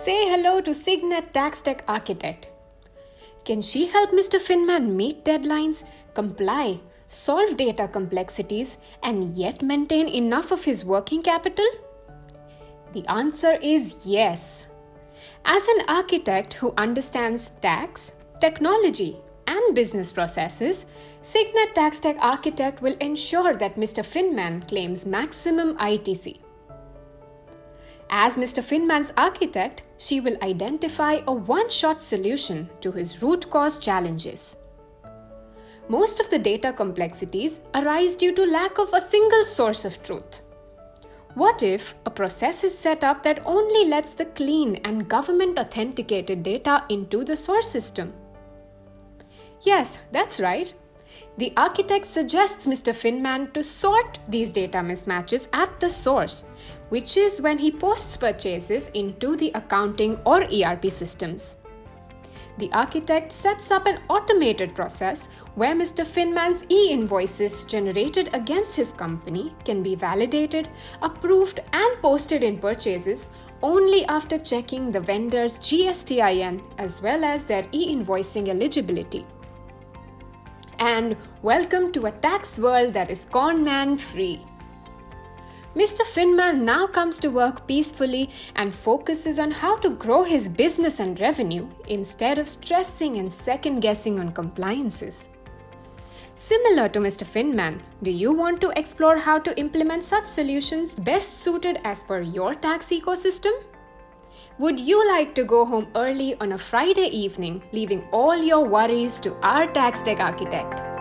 say hello to Cygnet Tax Tech Architect. Can she help Mr. Finman meet deadlines, comply, solve data complexities, and yet maintain enough of his working capital? The answer is yes. As an architect who understands tax, technology, and business processes, Cygnet Tax Tech Architect will ensure that Mr. Finman claims maximum ITC. As Mr. Finman's architect, she will identify a one shot solution to his root cause challenges. Most of the data complexities arise due to lack of a single source of truth. What if a process is set up that only lets the clean and government authenticated data into the source system? Yes, that's right. The architect suggests Mr. Finman to sort these data mismatches at the source, which is when he posts purchases into the accounting or ERP systems. The architect sets up an automated process where Mr. Finman's e invoices generated against his company can be validated, approved, and posted in purchases only after checking the vendor's GSTIN as well as their e invoicing eligibility and welcome to a tax world that is conman free. Mr. Finman now comes to work peacefully and focuses on how to grow his business and revenue instead of stressing and second guessing on compliances. Similar to Mr. Finman, do you want to explore how to implement such solutions best suited as per your tax ecosystem? Would you like to go home early on a Friday evening, leaving all your worries to our tax tech architect?